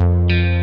Música